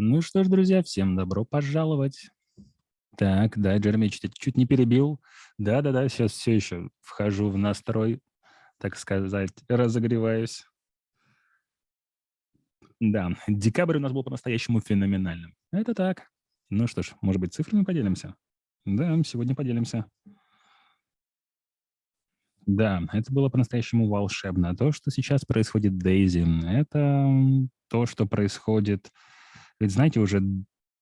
Ну что ж, друзья, всем добро пожаловать. Так, да, Джереми чуть, чуть не перебил. Да-да-да, сейчас все еще вхожу в настрой, так сказать, разогреваюсь. Да, декабрь у нас был по-настоящему феноменальным. Это так. Ну что ж, может быть, цифрами поделимся? Да, сегодня поделимся. Да, это было по-настоящему волшебно. То, что сейчас происходит Дейзи, это то, что происходит... Ведь знаете, уже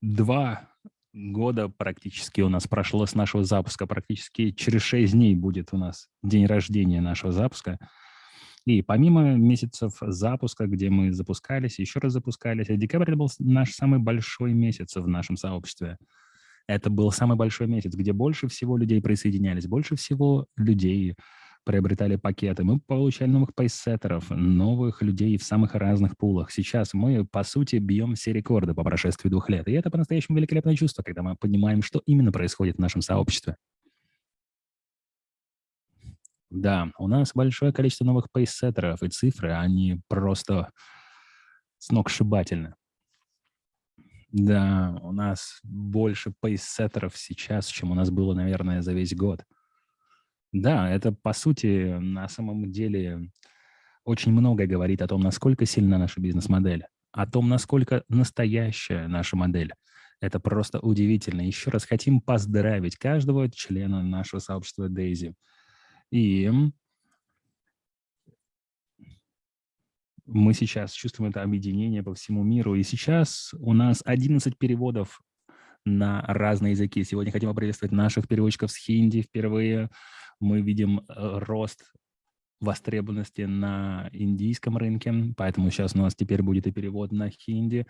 два года практически у нас прошло с нашего запуска. Практически через шесть дней будет у нас день рождения нашего запуска. И помимо месяцев запуска, где мы запускались, еще раз запускались, декабрь был наш самый большой месяц в нашем сообществе. Это был самый большой месяц, где больше всего людей присоединялись, больше всего людей приобретали пакеты, мы получали новых пейсеттеров, новых людей в самых разных пулах. Сейчас мы, по сути, бьем все рекорды по прошествии двух лет. И это по-настоящему великолепное чувство, когда мы понимаем, что именно происходит в нашем сообществе. Да, у нас большое количество новых пейсеттеров, и цифры, они просто сногсшибательны. Да, у нас больше пейсеттеров сейчас, чем у нас было, наверное, за весь год. Да, это, по сути, на самом деле очень много говорит о том, насколько сильна наша бизнес-модель, о том, насколько настоящая наша модель. Это просто удивительно. Еще раз хотим поздравить каждого члена нашего сообщества Daisy. И мы сейчас чувствуем это объединение по всему миру. И сейчас у нас 11 переводов на разные языки. Сегодня хотим поприветствовать наших переводчиков с хинди впервые мы видим э, рост востребованности на индийском рынке, поэтому сейчас у нас теперь будет и перевод на хинди.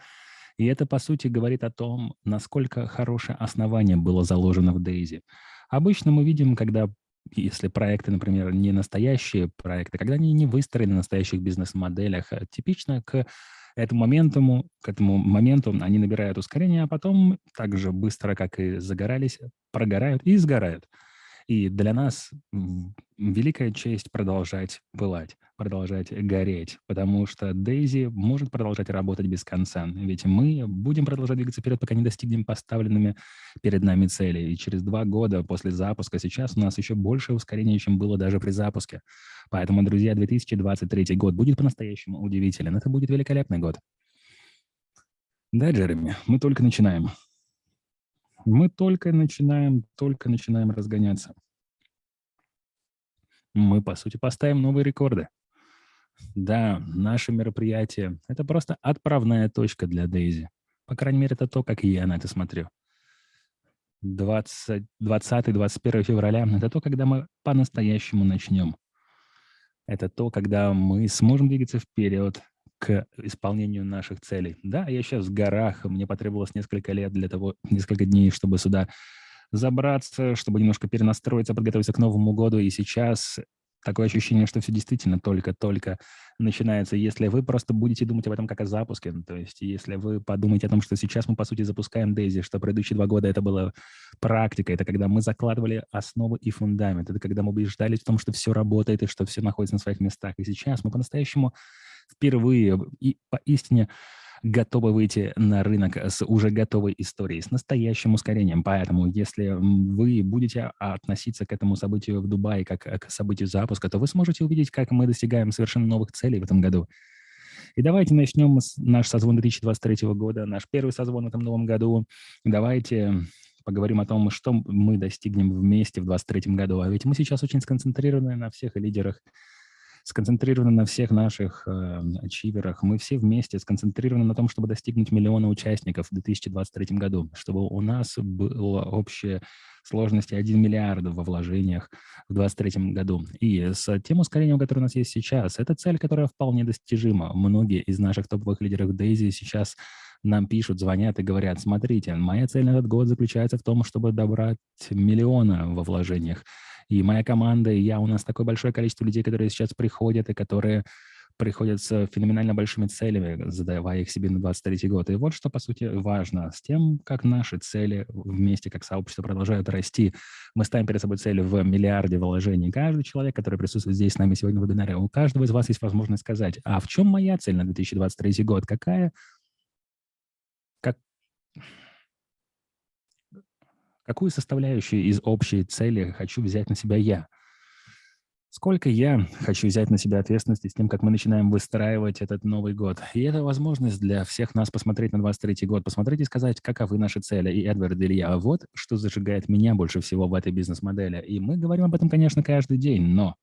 И это, по сути, говорит о том, насколько хорошее основание было заложено в Дейзи. Обычно мы видим, когда, если проекты, например, не настоящие проекты, когда они не выстроены на настоящих бизнес-моделях, а типично к этому моменту, к этому моменту они набирают ускорение, а потом так же быстро, как и загорались, прогорают и сгорают. И для нас великая честь продолжать пылать, продолжать гореть, потому что Дейзи может продолжать работать без конца. Ведь мы будем продолжать двигаться вперед, пока не достигнем поставленными перед нами цели. И через два года после запуска сейчас у нас еще больше ускорения, чем было даже при запуске. Поэтому, друзья, 2023 год будет по-настоящему удивителен. Это будет великолепный год. Да, Джереми, мы только начинаем. Мы только начинаем, только начинаем разгоняться. Мы, по сути, поставим новые рекорды. Да, наше мероприятие – это просто отправная точка для Дейзи. По крайней мере, это то, как я на это смотрю. 20-21 февраля – это то, когда мы по-настоящему начнем. Это то, когда мы сможем двигаться вперед, к исполнению наших целей. Да, я сейчас в горах, мне потребовалось несколько лет для того, несколько дней, чтобы сюда забраться, чтобы немножко перенастроиться, подготовиться к Новому году, и сейчас такое ощущение, что все действительно только-только начинается. Если вы просто будете думать об этом как о запуске, то есть если вы подумаете о том, что сейчас мы, по сути, запускаем Дейзи, что предыдущие два года это была практика, это когда мы закладывали основы и фундамент, это когда мы убеждались в том, что все работает и что все находится на своих местах. И сейчас мы по-настоящему впервые и поистине готовы выйти на рынок с уже готовой историей, с настоящим ускорением. Поэтому, если вы будете относиться к этому событию в Дубае как к событию запуска, то вы сможете увидеть, как мы достигаем совершенно новых целей в этом году. И давайте начнем с наш созвон 2023 года, наш первый созвон в этом новом году. Давайте поговорим о том, что мы достигнем вместе в 2023 году. А ведь мы сейчас очень сконцентрированы на всех лидерах сконцентрированы на всех наших э. Мы все вместе сконцентрированы на том, чтобы достигнуть миллиона участников в 2023 году, чтобы у нас была общая сложности 1 миллиард во вложениях в 2023 году. И с тем ускорением, которое у нас есть сейчас, это цель, которая вполне достижима. Многие из наших топовых лидеров Дейзи сейчас нам пишут, звонят и говорят, смотрите, моя цель на этот год заключается в том, чтобы добрать миллиона во вложениях. И моя команда, и я, у нас такое большое количество людей, которые сейчас приходят и которые приходят с феноменально большими целями, задавая их себе на 23 год. И вот что, по сути, важно с тем, как наши цели вместе, как сообщество продолжают расти. Мы ставим перед собой цели в миллиарде вложений. Каждый человек, который присутствует здесь с нами сегодня в вебинаре, у каждого из вас есть возможность сказать, а в чем моя цель на 2023 год? Какая как, Какую составляющую из общей цели хочу взять на себя я? Сколько я хочу взять на себя ответственности с тем, как мы начинаем выстраивать этот Новый год. И это возможность для всех нас посмотреть на 23 год, посмотреть и сказать, каковы наши цели. И Эдвард Илья, вот что зажигает меня больше всего в этой бизнес-модели. И мы говорим об этом, конечно, каждый день, но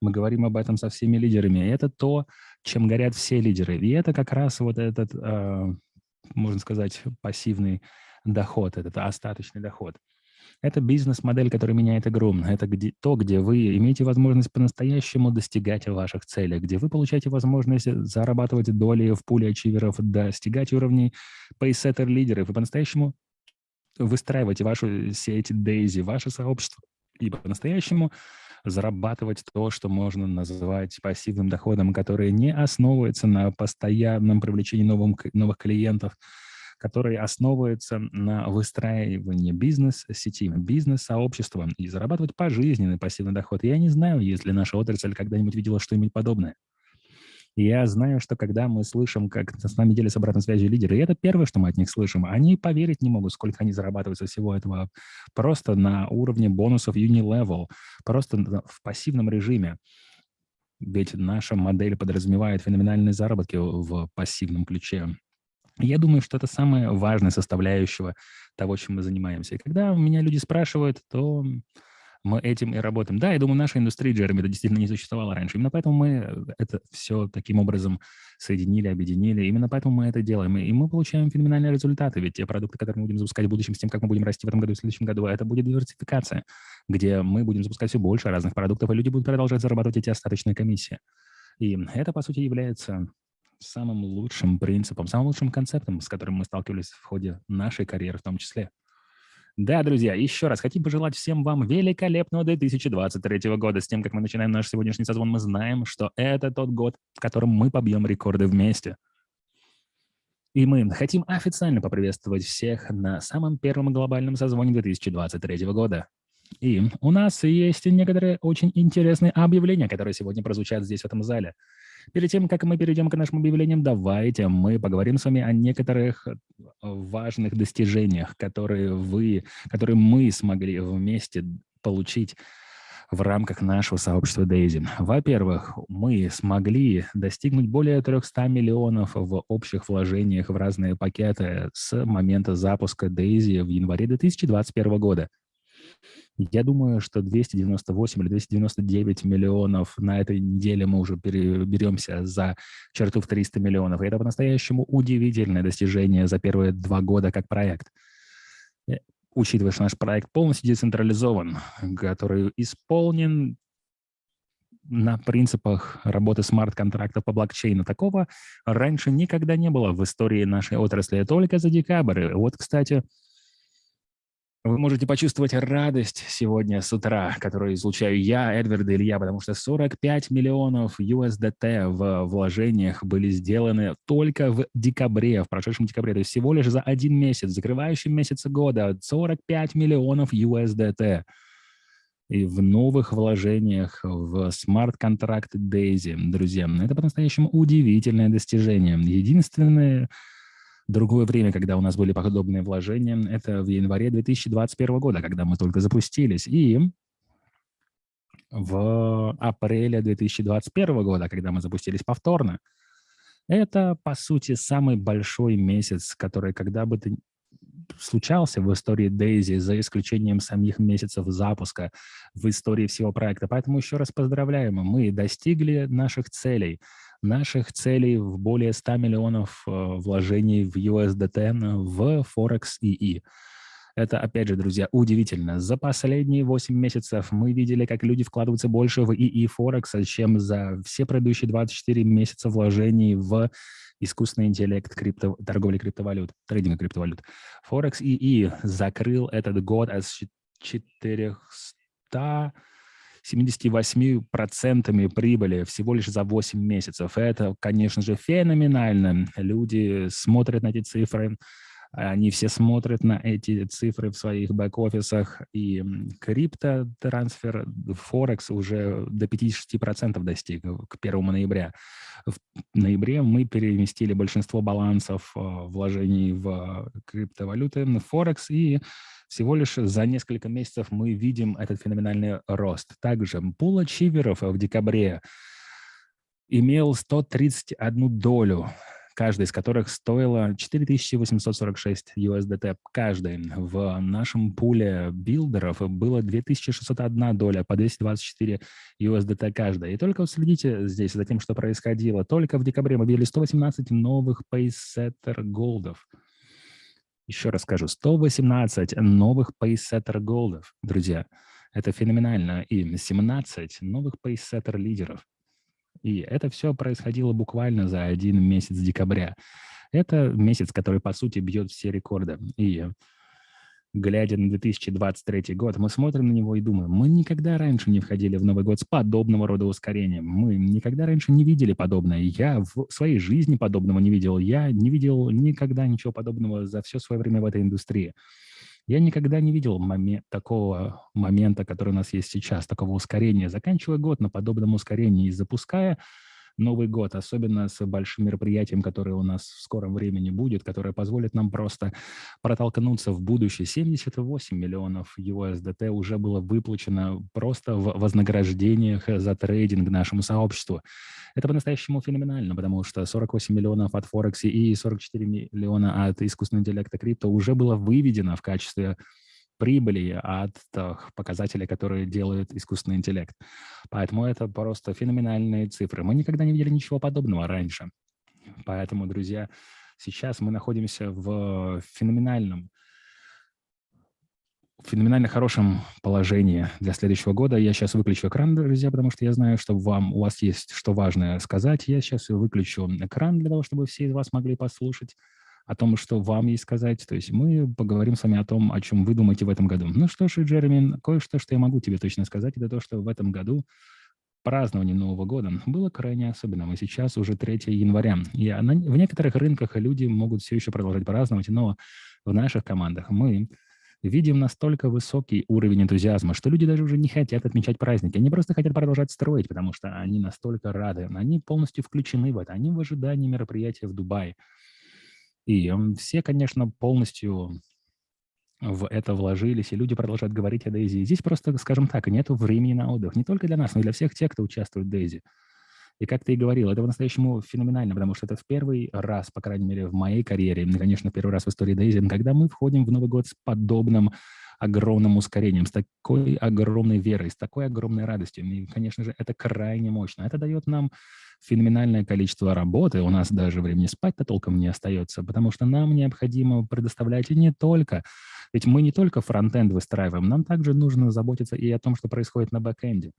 мы говорим об этом со всеми лидерами. И это то, чем горят все лидеры. И это как раз вот этот, э, можно сказать, пассивный доход, этот остаточный доход. Это бизнес-модель, которая меняет игру. Это где, то, где вы имеете возможность по-настоящему достигать ваших целей, где вы получаете возможность зарабатывать доли в пуле ачиверов, достигать уровней пейсеттер-лидеров и по-настоящему выстраивать вашу сеть Дейзи, ваше сообщество, и по-настоящему зарабатывать то, что можно назвать пассивным доходом, который не основывается на постоянном привлечении новым, новых клиентов, который основывается на выстраивании бизнес-сети, бизнес-сообщества и зарабатывать пожизненный пассивный доход. Я не знаю, если наша отрасль когда-нибудь видела что-нибудь подобное. Я знаю, что когда мы слышим, как с нами делятся обратной связью лидеры, и это первое, что мы от них слышим, они поверить не могут, сколько они зарабатывают со всего этого просто на уровне бонусов Unilevel, просто в пассивном режиме. Ведь наша модель подразумевает феноменальные заработки в пассивном ключе. Я думаю, что это самая важная составляющая того, чем мы занимаемся. И когда меня люди спрашивают, то мы этим и работаем. Да, я думаю, наша индустрия, Джереми, это действительно не существовало раньше. Именно поэтому мы это все таким образом соединили, объединили. Именно поэтому мы это делаем. И мы получаем феноменальные результаты. Ведь те продукты, которые мы будем запускать в будущем, с тем, как мы будем расти в этом году и в следующем году, это будет диверсификация, где мы будем запускать все больше разных продуктов, и люди будут продолжать зарабатывать эти остаточные комиссии. И это, по сути, является самым лучшим принципом, самым лучшим концептом, с которым мы сталкивались в ходе нашей карьеры в том числе. Да, друзья, еще раз хотим пожелать всем вам великолепного 2023 года. С тем, как мы начинаем наш сегодняшний созвон, мы знаем, что это тот год, в котором мы побьем рекорды вместе. И мы хотим официально поприветствовать всех на самом первом глобальном созвоне 2023 года. И у нас есть некоторые очень интересные объявления, которые сегодня прозвучат здесь, в этом зале. Перед тем, как мы перейдем к нашим объявлениям, давайте мы поговорим с вами о некоторых э, важных достижениях, которые вы, которые мы смогли вместе получить в рамках нашего сообщества Daisy. Во-первых, мы смогли достигнуть более 300 миллионов в общих вложениях в разные пакеты с момента запуска Daisy в январе 2021 года. Я думаю, что 298 или 299 миллионов на этой неделе мы уже беремся за черту в 300 миллионов. И это по-настоящему удивительное достижение за первые два года как проект. Э, учитывая, что наш проект полностью децентрализован, который исполнен на принципах работы смарт-контрактов по блокчейну. Такого раньше никогда не было в истории нашей отрасли, только за декабрь. Вот, кстати, вы можете почувствовать радость сегодня с утра, которую излучаю я, Эдвард и Илья, потому что 45 миллионов USDT в вложениях были сделаны только в декабре, в прошедшем декабре, то есть всего лишь за один месяц, закрывающий месяц года, 45 миллионов USDT. И в новых вложениях в смарт-контракт Daisy, друзья, это по-настоящему удивительное достижение. Единственное, Другое время, когда у нас были подобные вложения, это в январе 2021 года, когда мы только запустились. И в апреле 2021 года, когда мы запустились повторно. Это, по сути, самый большой месяц, который когда бы ты случался в истории Дейзи, за исключением самих месяцев запуска в истории всего проекта. Поэтому еще раз поздравляем, мы достигли наших целей наших целей в более 100 миллионов э, вложений в USDT в Forex II. Это, опять же, друзья, удивительно. За последние 8 месяцев мы видели, как люди вкладываются больше в ИИ Форекса, чем за все предыдущие 24 месяца вложений в искусственный интеллект крипто, торговли криптовалют, трейдинга криптовалют. Форекс ИИ закрыл этот год с 400 78% прибыли всего лишь за 8 месяцев. Это, конечно же, феноменально. Люди смотрят на эти цифры, Они все смотрят на эти цифры в своих бэк-офисах, и крипто-трансфер Форекс уже до 50% достиг к 1 ноября. В ноябре мы переместили большинство балансов э, вложений в криптовалюты, на Форекс, и всего лишь за несколько месяцев мы видим этот феноменальный рост. Также пул ачиверов в декабре имел 131 долю каждая из которых стоила 4846 USDT каждый. В нашем пуле билдеров было 2601 доля по 224 USDT каждая. И только вот следите здесь за тем, что происходило. Только в декабре мы видели 118 новых Pacesetter голдов. Еще раз скажу, 118 новых Pacesetter голдов, друзья. Это феноменально. И 17 новых Pacesetter лидеров. И это все происходило буквально за один месяц декабря. Это месяц, который, по сути, бьет все рекорды. И глядя на 2023 год, мы смотрим на него и думаем, мы никогда раньше не входили в Новый год с подобного рода ускорением. Мы никогда раньше не видели подобное. Я в своей жизни подобного не видел. Я не видел никогда ничего подобного за все свое время в этой индустрии. Я никогда не видел момент, такого момента, который у нас есть сейчас, такого ускорения. Заканчивая год на подобном ускорении и запуская Новый год, особенно с большим мероприятием, которое у нас в скором времени будет, которое позволит нам просто протолкнуться в будущее. 78 миллионов USDT уже было выплачено просто в вознаграждениях за трейдинг нашему сообществу. Это по-настоящему феноменально, потому что 48 миллионов от Форексе и 44 миллиона от искусственного интеллекта крипто уже было выведено в качестве прибыли от тех показателей, которые делает искусственный интеллект. Поэтому это просто феноменальные цифры. Мы никогда не видели ничего подобного раньше. Поэтому, друзья, сейчас мы находимся в феноменальном феноменально хорошем положении для следующего года. Я сейчас выключу экран, друзья, потому что я знаю, что вам, у вас есть что важное сказать. Я сейчас выключу экран для того, чтобы все из вас могли послушать о том, что вам есть сказать. То есть мы поговорим с вами о том, о чем вы думаете в этом году. Ну что ж, Джереми, кое-что, что я могу тебе точно сказать, это то, что в этом году празднование Нового года было крайне особенным. И сейчас уже 3 января. И в некоторых рынках люди могут все еще продолжать праздновать, но в наших командах мы видим настолько высокий уровень энтузиазма, что люди даже уже не хотят отмечать праздники. Они просто хотят продолжать строить, потому что они настолько рады. Они полностью включены в это. Они в ожидании мероприятия в Дубае. И все, конечно, полностью в это вложились, и люди продолжают говорить о Дейзи. Здесь просто, скажем так, нет времени на отдых. Не только для нас, но и для всех тех, кто участвует в Дейзи. И как ты и говорил, это по-настоящему феноменально, потому что это в первый раз, по крайней мере, в моей карьере, конечно, первый раз в истории Дейзи, когда мы входим в Новый год с подобным огромным ускорением, с такой огромной верой, с такой огромной радостью. И, конечно же, это крайне мощно. Это дает нам феноменальное количество работы, у нас даже времени спать-то толком не остается, потому что нам необходимо предоставлять не только, ведь мы не только фронтенд выстраиваем, нам также нужно заботиться и о том, что происходит на бэкенде.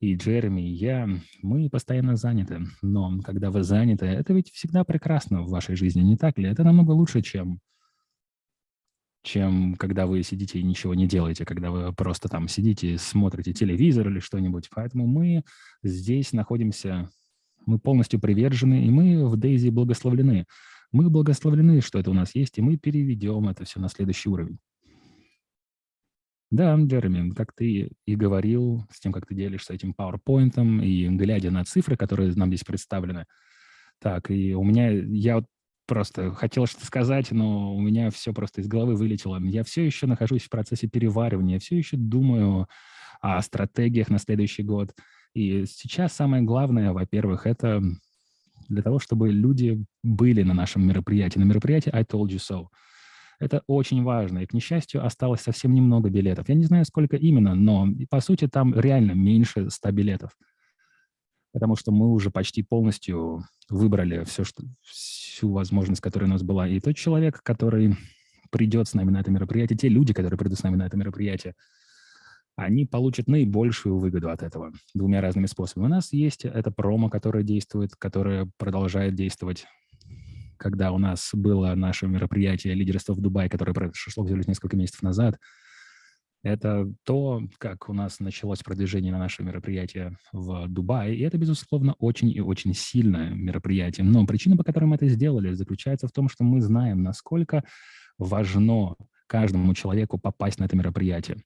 И Джереми, и я, мы постоянно заняты, но когда вы заняты, это ведь всегда прекрасно в вашей жизни, не так ли? Это намного лучше, чем чем когда вы сидите и ничего не делаете, когда вы просто там сидите, смотрите телевизор или что-нибудь. Поэтому мы здесь находимся мы полностью привержены, и мы в Дейзи благословлены. Мы благословлены, что это у нас есть, и мы переведем это все на следующий уровень. Да, Джереми, как ты и говорил, с тем, как ты делишься этим PowerPoint, и глядя на цифры, которые нам здесь представлены, так, и у меня, я вот просто хотел что-то сказать, но у меня все просто из головы вылетело. Я все еще нахожусь в процессе переваривания, я все еще думаю о стратегиях на следующий год. И сейчас самое главное, во-первых, это для того, чтобы люди были на нашем мероприятии. На мероприятии I Told You So. Это очень важно. И, к несчастью, осталось совсем немного билетов. Я не знаю, сколько именно, но, по сути, там реально меньше 100 билетов. Потому что мы уже почти полностью выбрали все, что, всю возможность, которая у нас была. И тот человек, который придет с нами на это мероприятие, те люди, которые придут с нами на это мероприятие, они получат наибольшую выгоду от этого двумя разными способами. У нас есть это промо, которое действует, которое продолжает действовать. Когда у нас было наше мероприятие лидерства в Дубае, которое произошло всего лишь несколько месяцев назад, Это то, как у нас началось продвижение на наше мероприятие в Дубае. И это, безусловно, очень и очень сильное мероприятие. Но причина, по которой мы это сделали, заключается в том, что мы знаем, насколько важно каждому человеку попасть на это мероприятие.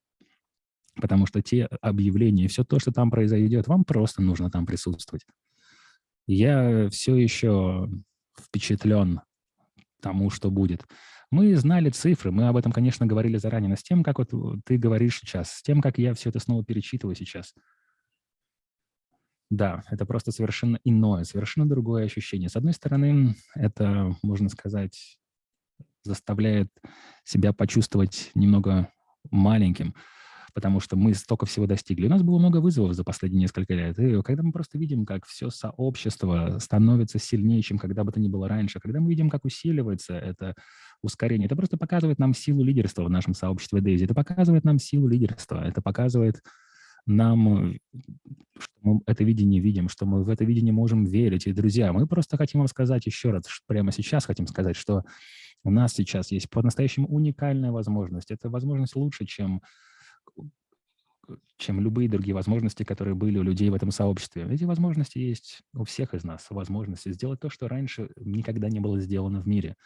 Потому что те объявления, все то, что там произойдет, вам просто нужно там присутствовать. Я все еще впечатлен тому, что будет. Мы знали цифры, мы об этом, конечно, говорили заранее, но с тем, как вот ты говоришь сейчас, с тем, как я все это снова перечитываю сейчас, да, это просто совершенно иное, совершенно другое ощущение. С одной стороны, это, можно сказать, заставляет себя почувствовать немного маленьким, потому что мы столько всего достигли. У нас было много вызовов за последние несколько лет. И когда мы просто видим, как все сообщество становится сильнее, чем когда бы то ни было раньше, когда мы видим, как усиливается это ускорение, это просто показывает нам силу лидерства в нашем сообществе Дейзи. Это показывает нам силу лидерства. Это показывает нам, что мы это видение видим, что мы в это видение можем верить. И, друзья, мы просто хотим вам сказать еще раз, прямо сейчас хотим сказать, что у нас сейчас есть по-настоящему уникальная возможность. Это возможность лучше, чем чем любые другие возможности, которые были у людей в этом сообществе. Эти возможности есть у всех из нас, возможности сделать то, что раньше никогда не было сделано в мире.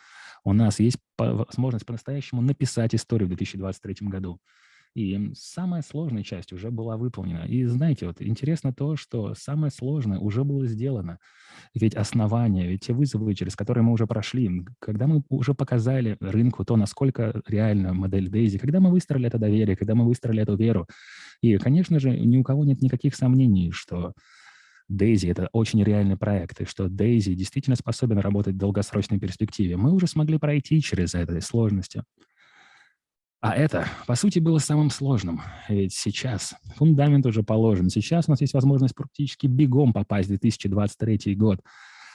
У нас есть возможность по-настоящему написать историю в 2023 году. И самая сложная часть уже была выполнена. И знаете, вот интересно то, что самое сложное уже было сделано. Ведь основания, ведь те вызовы, через которые мы уже прошли, когда мы уже показали рынку то, насколько реальна модель Дейзи, когда мы выстроили это доверие, когда мы выстроили эту веру. И, конечно же, ни у кого нет никаких сомнений, что Дейзи — это очень реальный проект, и что Дейзи действительно способен работать в долгосрочной перспективе. Мы уже смогли пройти через это сложности. А это, по сути, было самым сложным. Ведь сейчас фундамент уже положен. Сейчас у нас есть возможность практически бегом попасть в 2023 год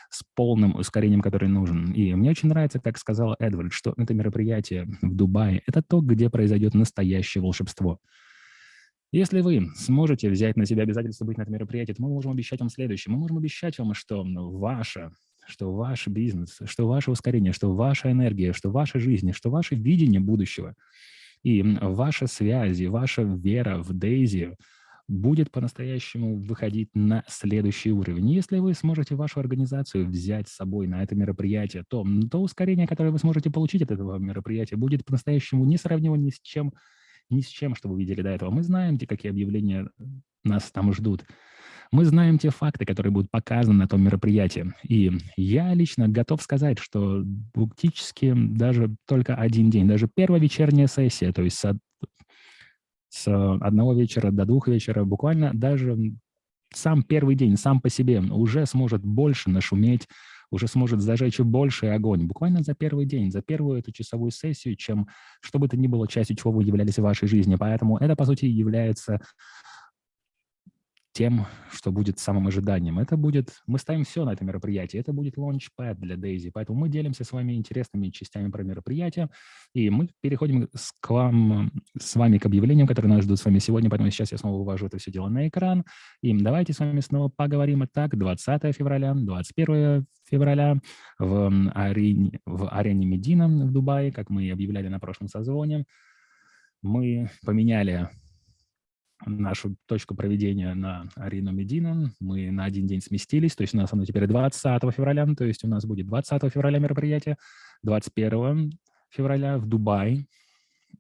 с полным ускорением, который нужен. И мне очень нравится, как сказал Эдвард, что это мероприятие в Дубае – это то, где произойдет настоящее волшебство. Если вы сможете взять на себя обязательство быть на этом мероприятии, то мы можем обещать вам следующее. Мы можем обещать вам, что ваша что ваш бизнес, что ваше ускорение, что ваша энергия, что ваша жизнь, что ваше видение будущего и ваша связь, ваша вера в Дейзи будет по-настоящему выходить на следующий уровень. Если вы сможете вашу организацию взять с собой на это мероприятие, то то ускорение, которое вы сможете получить от этого мероприятия, будет по-настоящему несравнимо ни с чем, ни с чем, что вы видели до этого. Мы знаем, где какие объявления нас там ждут. Мы знаем те факты, которые будут показаны на том мероприятии. И я лично готов сказать, что практически даже только один день, даже первая вечерняя сессия, то есть с, с одного вечера до двух вечера, буквально даже сам первый день, сам по себе уже сможет больше нашуметь, уже сможет зажечь больший огонь буквально за первый день, за первую эту часовую сессию, чем что бы то ни было частью, чего вы являлись в вашей жизни. Поэтому это, по сути, является тем, что будет самым ожиданием. Это будет, мы ставим все на это мероприятие, это будет launchpad для Daisy, поэтому мы делимся с вами интересными частями про мероприятие, и мы переходим с, к вам, с вами к объявлениям, которые нас ждут с вами сегодня, поэтому сейчас я снова вывожу это все дело на экран, и давайте с вами снова поговорим. Итак, 20 февраля, 21 февраля в арене, в арене Медина в Дубае, как мы и объявляли на прошлом созвоне, мы поменяли нашу точку проведения на Арину Медину. Мы на один день сместились, то есть у нас оно теперь 20 февраля, то есть у нас будет 20 февраля мероприятие, 21 февраля в Дубае,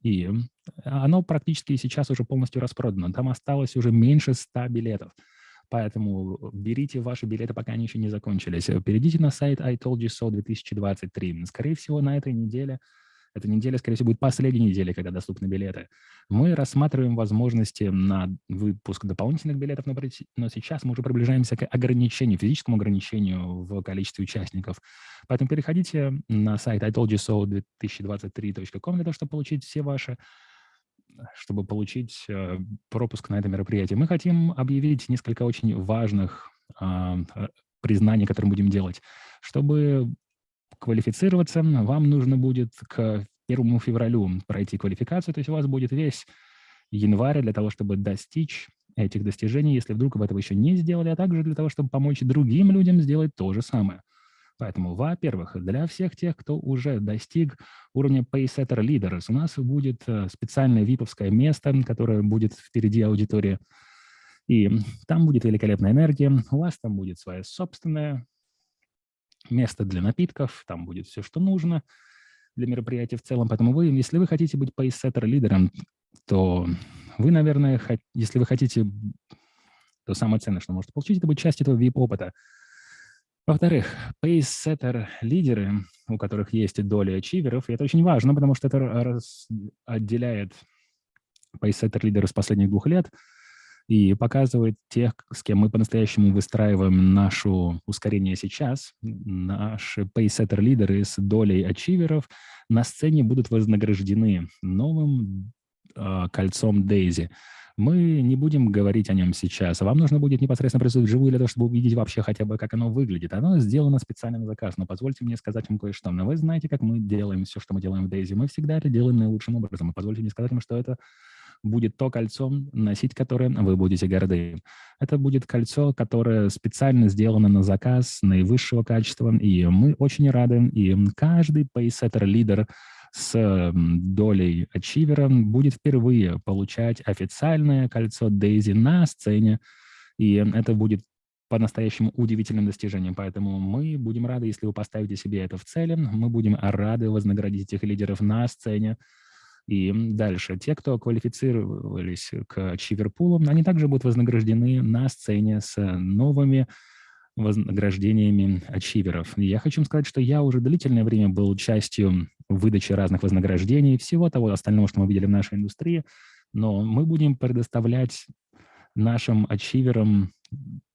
и оно практически сейчас уже полностью распродано. Там осталось уже меньше 100 билетов. Поэтому берите ваши билеты, пока они еще не закончились. Перейдите на сайт I Told You So 2023. Скорее всего, на этой неделе эта неделя, скорее всего, будет последней неделей, когда доступны билеты. Мы рассматриваем возможности на выпуск дополнительных билетов, но, сейчас мы уже приближаемся к ограничению, физическому ограничению в количестве участников. Поэтому переходите на сайт itoldyousO2023.com для того, чтобы получить все ваши чтобы получить э, пропуск на это мероприятие. Мы хотим объявить несколько очень важных а, э, признаний, которые будем делать, чтобы квалифицироваться, вам нужно будет к 1 февралю пройти квалификацию, то есть у вас будет весь январь для того, чтобы достичь этих достижений, если вдруг вы этого еще не сделали, а также для того, чтобы помочь другим людям сделать то же самое. Поэтому, во-первых, для всех тех, кто уже достиг уровня Paysetter Leaders, у нас будет э, специальное виповское место, которое будет впереди аудитории. И там будет великолепная энергия, у вас там будет свое собственное место для напитков, там будет все, что нужно для мероприятия в целом. Поэтому вы, если вы хотите быть Paysetter лидером, то вы, наверное, если вы хотите, то самое ценное, что можете получить, это будет часть этого VIP-опыта. Во-вторых, пейсеттер-лидеры, у которых есть доля ачиверов, и это очень важно, потому что это отделяет пейсеттер-лидеров с последних двух лет и показывает тех, с кем мы по-настоящему выстраиваем нашу ускорение сейчас. Наши пейсеттер-лидеры с долей ачиверов на сцене будут вознаграждены новым э, кольцом Дейзи – мы не будем говорить о нем сейчас. Вам нужно будет непосредственно присутствовать вживую для того, чтобы увидеть вообще хотя бы, как оно выглядит. Оно сделано специально на заказ, но позвольте мне сказать вам кое-что. Но вы знаете, как мы делаем все, что мы делаем в Дейзи. Мы всегда это делаем наилучшим образом. И позвольте мне сказать вам, что это будет то кольцо, носить которое вы будете горды. Это будет кольцо, которое специально сделано на заказ, наивысшего качества, и мы очень рады. И каждый пейсеттер-лидер с долей ачивера будет впервые получать официальное кольцо Дейзи на сцене, и это будет по-настоящему удивительным достижением. Поэтому мы будем рады, если вы поставите себе это в цели. Мы будем рады вознаградить этих лидеров на сцене. И дальше. Те, кто квалифицировались к Чиверпулу, они также будут вознаграждены на сцене с новыми вознаграждениями ачиверов. Я хочу сказать, что я уже длительное время был частью выдачи разных вознаграждений, всего того остального, что мы видели в нашей индустрии, но мы будем предоставлять нашим ачиверам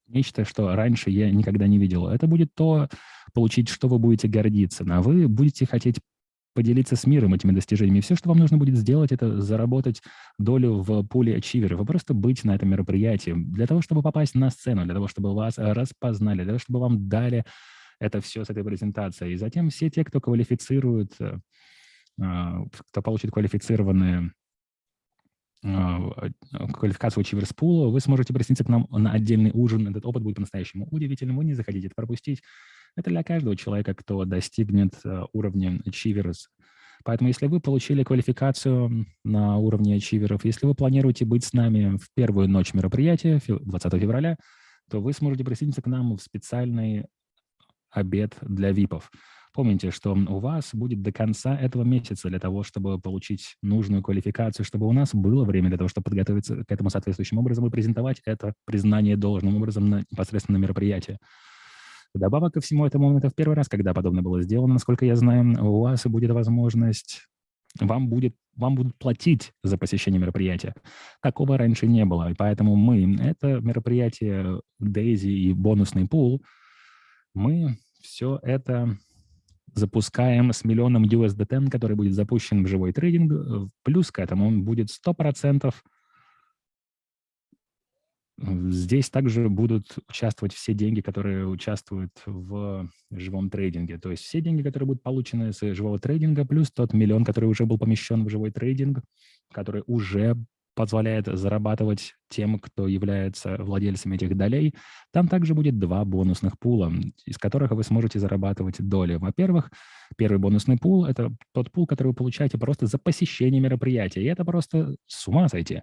нечто, что раньше я никогда не видел. Это будет то, получить, что вы будете гордиться, а вы будете хотеть поделиться с миром этими достижениями. Все, что вам нужно будет сделать, это заработать долю в пуле ачивера. Вы просто быть на этом мероприятии для того, чтобы попасть на сцену, для того, чтобы вас распознали, для того, чтобы вам дали это все с этой презентацией. И затем все те, кто квалифицирует, э, а, кто получит квалифицированные а, квалификацию Чиверспула, вы сможете присоединиться к нам на отдельный ужин. Этот опыт будет по-настоящему удивительным, вы не захотите это пропустить. Это для каждого человека, кто достигнет э, уровня Achievers. Поэтому если вы получили квалификацию на уровне ачиверов, если вы планируете быть с нами в первую ночь мероприятия, 20 февраля, то вы сможете присоединиться к нам в специальный обед для ВИПов. Помните, что у вас будет до конца этого месяца для того, чтобы получить нужную квалификацию, чтобы у нас было время для того, чтобы подготовиться к этому соответствующим образом и презентовать это признание должным образом на, непосредственно на мероприятии. Добавок ко всему этому, это в первый раз, когда подобное было сделано, насколько я знаю, у вас будет возможность, вам, будет, вам будут платить за посещение мероприятия. Такого раньше не было, и поэтому мы, это мероприятие Дейзи и бонусный пул, мы все это запускаем с миллионом USDT, который будет запущен в живой трейдинг. Плюс к этому будет 100% Здесь также будут участвовать все деньги, которые участвуют в живом трейдинге. То есть все деньги, которые будут получены с живого трейдинга, плюс тот миллион, который уже был помещен в живой трейдинг, который уже позволяет зарабатывать тем, кто является владельцами этих долей. Там также будет два бонусных пула, из которых вы сможете зарабатывать доли. Во-первых, первый бонусный пул – это тот пул, который вы получаете просто за посещение мероприятия. И это просто с ума сойти.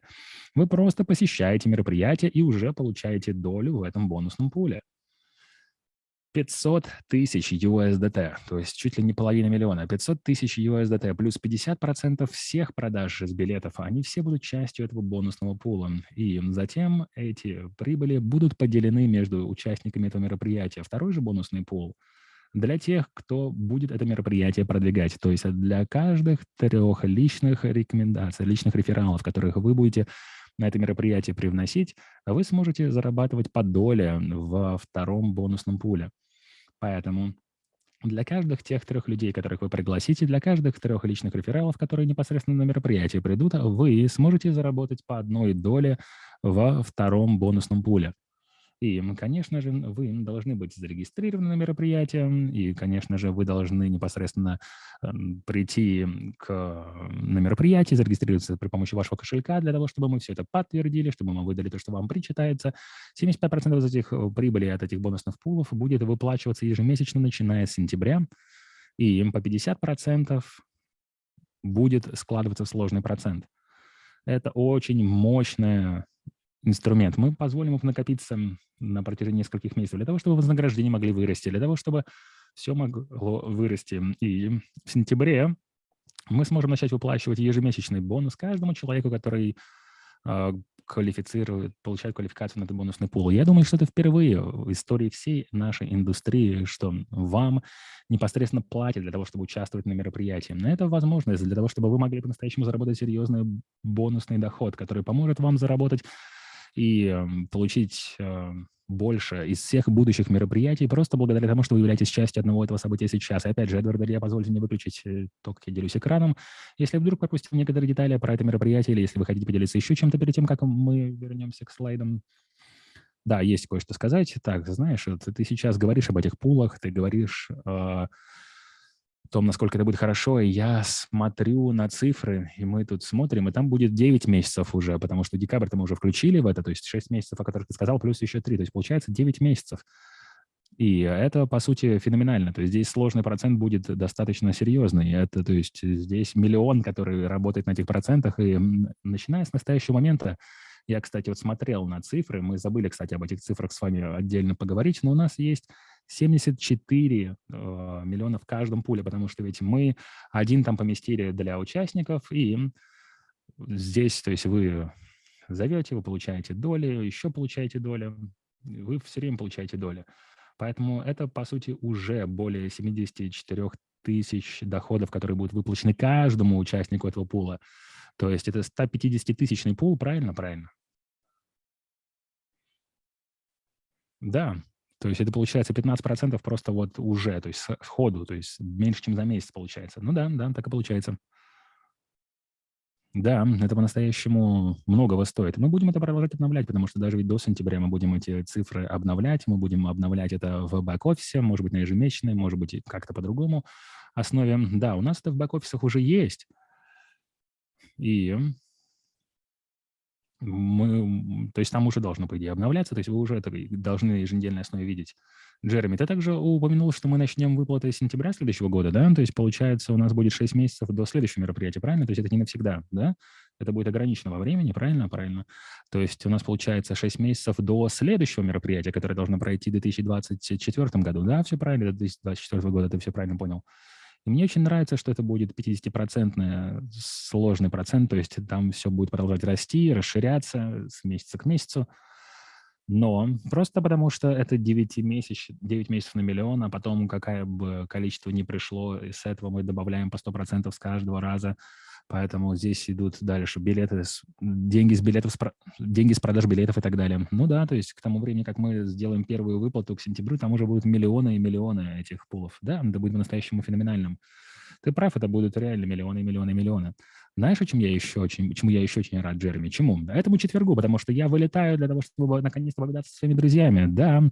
Вы просто посещаете мероприятие и уже получаете долю в этом бонусном пуле. 500 тысяч USDT, то есть чуть ли не половина миллиона, 500 тысяч USDT плюс 50% всех продаж из билетов, они все будут частью этого бонусного пула. И затем эти прибыли будут поделены между участниками этого мероприятия. Второй же бонусный пул для тех, кто будет это мероприятие продвигать, то есть для каждых трех личных рекомендаций, личных рефералов, которых вы будете на это мероприятие привносить, вы сможете зарабатывать по доле во втором бонусном пуле. Поэтому для каждых тех трех людей, которых вы пригласите, для каждых трех личных рефералов, которые непосредственно на мероприятие придут, вы сможете заработать по одной доле во втором бонусном пуле. И, конечно же, вы должны быть зарегистрированы на мероприятие, и, конечно же, вы должны непосредственно эм, прийти к, на мероприятие, зарегистрироваться при помощи вашего кошелька для того, чтобы мы все это подтвердили, чтобы мы выдали то, что вам причитается. 75% из этих э, прибыли от этих бонусных пулов будет выплачиваться ежемесячно, начиная с сентября, и им по 50% будет складываться в сложный процент. Это очень мощная инструмент. Мы позволим им накопиться на протяжении нескольких месяцев для того, чтобы вознаграждение могли вырасти, для того, чтобы все могло вырасти. И в сентябре мы сможем начать выплачивать ежемесячный бонус каждому человеку, который э, квалифицирует, получает квалификацию на этот бонусный пул. Я думаю, что это впервые в истории всей нашей индустрии, что вам непосредственно платят для того, чтобы участвовать на мероприятии. Но это возможность для того, чтобы вы могли по-настоящему заработать серьезный бонусный доход, который поможет вам заработать и эм, получить эм, больше из всех будущих мероприятий просто благодаря тому, что вы являетесь частью одного этого события сейчас. И опять же, Эдвард Илья, позвольте мне выключить э, то, как я делюсь экраном. Если вдруг пропустил некоторые детали про это мероприятие, или если вы хотите поделиться еще чем-то перед тем, как мы вернемся к слайдам, да, есть кое-что сказать. Так, знаешь, вот ты сейчас говоришь об этих пулах, ты говоришь э, том, насколько это будет хорошо, и я смотрю на цифры, и мы тут смотрим, и там будет 9 месяцев уже, потому что декабрь-то мы уже включили в это, то есть 6 месяцев, о которых ты сказал, плюс еще 3, то есть получается 9 месяцев. И это, по сути, феноменально. То есть здесь сложный процент будет достаточно серьезный. Это, то есть здесь миллион, который работает на этих процентах. И начиная с настоящего момента, я, кстати, вот смотрел на цифры, мы забыли, кстати, об этих цифрах с вами отдельно поговорить, но у нас есть 74 э, миллиона в каждом пуле, потому что ведь мы один там поместили для участников, и здесь, то есть вы зовете, вы получаете доли, еще получаете доли, вы все время получаете доли. Поэтому это, по сути, уже более 74 тысяч доходов, которые будут выплачены каждому участнику этого пула. То есть это 150-тысячный пул, правильно? Правильно. Да, то есть это получается 15% просто вот уже, то есть сходу, то есть меньше, чем за месяц получается. Ну да, да, так и получается. Да, это по-настоящему многого стоит. Мы будем это продолжать обновлять, потому что даже ведь до сентября мы будем эти цифры обновлять, мы будем обновлять это в бэк-офисе, может быть, на ежемесячной, может быть, как-то по-другому основе. Да, у нас это в бэк-офисах уже есть. И мы, то есть там уже должно, по идее, обновляться, то есть вы уже это должны на еженедельной основе видеть. Джереми, ты также упомянул, что мы начнем выплаты с сентября следующего года, да? То есть, получается, у нас будет 6 месяцев до следующего мероприятия, правильно? То есть это не навсегда, да? Это будет ограничено во времени, правильно? Правильно. То есть у нас получается 6 месяцев до следующего мероприятия, которое должно пройти в 2024 году, да? Все правильно, до 2024 года, ты все правильно понял. И мне очень нравится, что это будет 50-процентный сложный процент, то есть там все будет продолжать расти, расширяться с месяца к месяцу. Но просто потому, что это 9, месяц, 9 месяцев на миллион, а потом какое бы количество ни пришло, и с этого мы добавляем по 100% с каждого раза – Поэтому здесь идут дальше билеты, деньги с билетов, деньги с продаж билетов и так далее. Ну да, то есть к тому времени, как мы сделаем первую выплату к сентябрю, там уже будут миллионы и миллионы этих пулов. Да, это будет по-настоящему феноменальным. Ты прав, это будут реально миллионы миллионы миллионы. Знаешь, чем я еще очень, чему я еще очень рад, Джереми? Чему? Этому четвергу, потому что я вылетаю для того, чтобы наконец-то повидаться со своими друзьями. Да,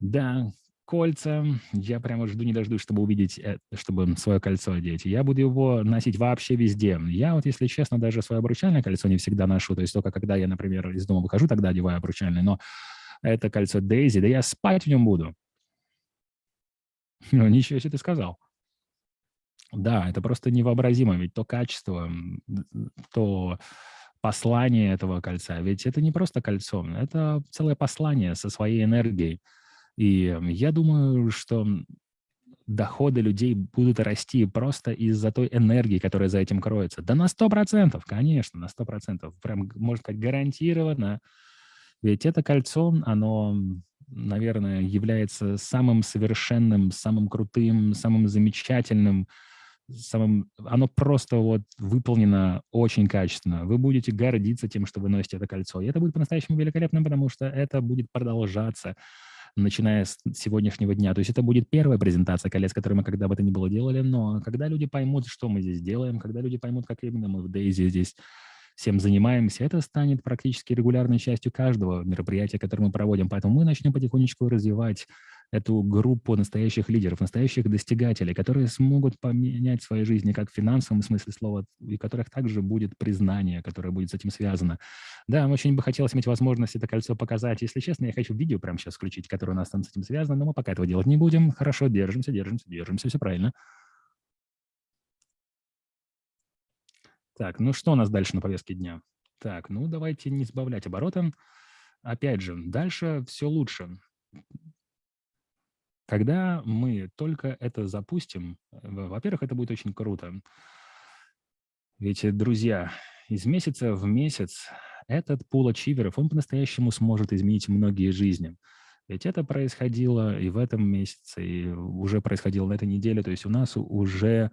да, кольца. Я прямо жду не дождусь, чтобы увидеть, э, чтобы свое кольцо одеть. Я буду его носить вообще везде. Я вот, если честно, даже свое обручальное кольцо не всегда ношу. То есть только когда я, например, из дома выхожу, тогда одеваю обручальное. Но это кольцо Дейзи, да я спать в нем буду. Ну, ничего себе ты сказал. Да, это просто невообразимо, ведь то качество, то послание этого кольца, ведь это не просто кольцо, это целое послание со своей энергией. И я думаю, что доходы людей будут расти просто из-за той энергии, которая за этим кроется. Да на 100%, конечно, на 100%. Прям, можно сказать, гарантированно. Ведь это кольцо, оно, наверное, является самым совершенным, самым крутым, самым замечательным, самым, оно просто вот выполнено очень качественно. Вы будете гордиться тем, что вы носите это кольцо. И это будет по-настоящему великолепно, потому что это будет продолжаться начиная с сегодняшнего дня. То есть это будет первая презентация колец, которую мы когда бы то ни было делали, но когда люди поймут, что мы здесь делаем, когда люди поймут, как именно мы в Дейзи здесь всем занимаемся, это станет практически регулярной частью каждого мероприятия, которое мы проводим. Поэтому мы начнем потихонечку развивать эту группу настоящих лидеров, настоящих достигателей, которые смогут поменять свои жизни как в финансовом смысле слова, и которых также будет признание, которое будет с этим связано. Да, очень бы хотелось иметь возможность это кольцо показать. Если честно, я хочу видео прямо сейчас включить, которое у нас там с этим связано, но мы пока этого делать не будем. Хорошо, держимся, держимся, держимся, все правильно. Так, ну что у нас дальше на повестке дня? Так, ну давайте не сбавлять обороты. Опять же, дальше все лучше. Когда мы только это запустим, во-первых, это будет очень круто. Ведь, э, друзья, из месяца в месяц этот пул ачиверов, он по-настоящему сможет изменить многие жизни. Ведь это происходило и в этом месяце, и уже происходило на этой неделе. То есть у нас уже,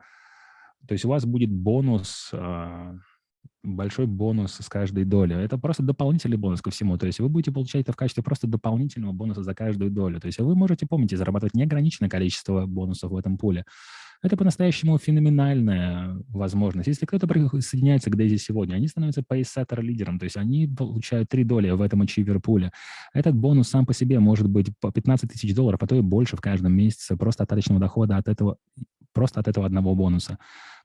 то есть у вас будет бонус а, большой бонус с каждой доли. Это просто дополнительный бонус ко всему. То есть вы будете получать это в качестве просто дополнительного бонуса за каждую долю. То есть вы можете, помните, зарабатывать неограниченное количество бонусов в этом пуле. Это по-настоящему феноменальная возможность. Если кто-то присоединяется к Дейзи сегодня, они становятся пейсеттер лидером, то есть они получают три доли в этом ачивер пуле. Этот бонус сам по себе может быть по 15 тысяч долларов, а то и больше в каждом месяце просто остаточного дохода от этого, просто от этого одного бонуса.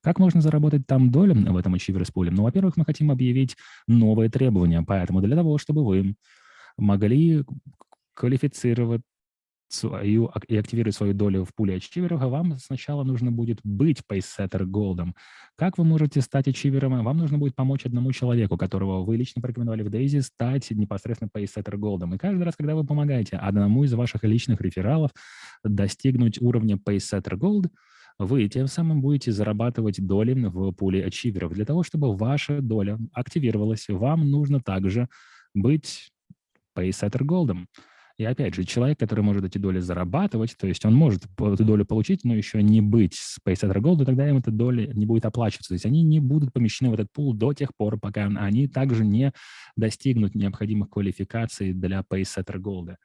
Как можно заработать там долю в этом Achievers Pool? Ну, во-первых, мы хотим объявить новые требования, поэтому для того, чтобы вы могли квалифицировать свою и активировать свою долю в пуле ачиверов, вам сначала нужно будет быть пейсеттер голдом. Как вы можете стать ачивером? Вам нужно будет помочь одному человеку, которого вы лично порекомендовали в Дейзи, стать непосредственно пейсеттер голдом. И каждый раз, когда вы помогаете одному из ваших личных рефералов достигнуть уровня пейсеттер голд, вы тем самым будете зарабатывать доли в пуле ачиверов. Для того, чтобы ваша доля активировалась, вам нужно также быть пейсеттер голдом. И опять же, человек, который может эти доли зарабатывать, то есть он может эту долю получить, но еще не быть с Paysetter Gold, тогда им эта доля не будет оплачиваться. То есть они не будут помещены в этот пул до тех пор, пока они также не достигнут необходимых квалификаций для Paysetter Gold.